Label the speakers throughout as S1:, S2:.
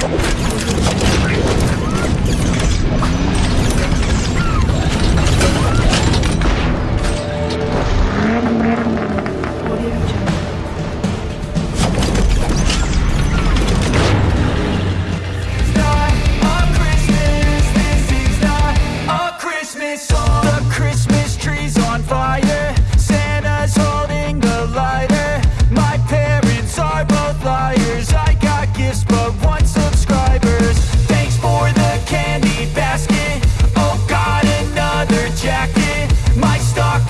S1: 残り3秒。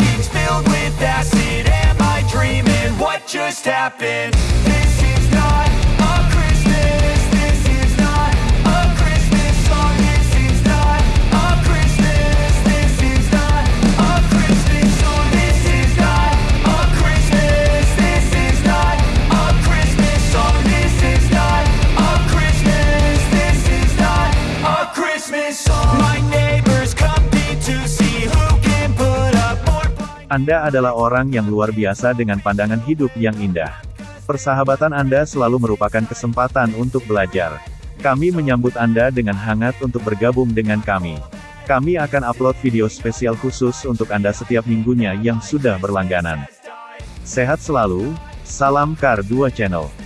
S1: Stocking's filled with acid. Am I dreaming? What just happened? This is not a Christmas. This is not a Christmas song. This is not a Christmas. This is not a Christmas song. This is not a Christmas. This is not a Christmas song. This is not a Christmas. This is not a Christmas song.
S2: Anda adalah orang yang luar biasa dengan pandangan hidup yang indah. Persahabatan Anda selalu merupakan kesempatan untuk belajar. Kami menyambut Anda dengan hangat untuk bergabung dengan kami. Kami akan upload video spesial khusus untuk Anda setiap minggunya yang sudah berlangganan. Sehat selalu, salam Kar 2 Channel.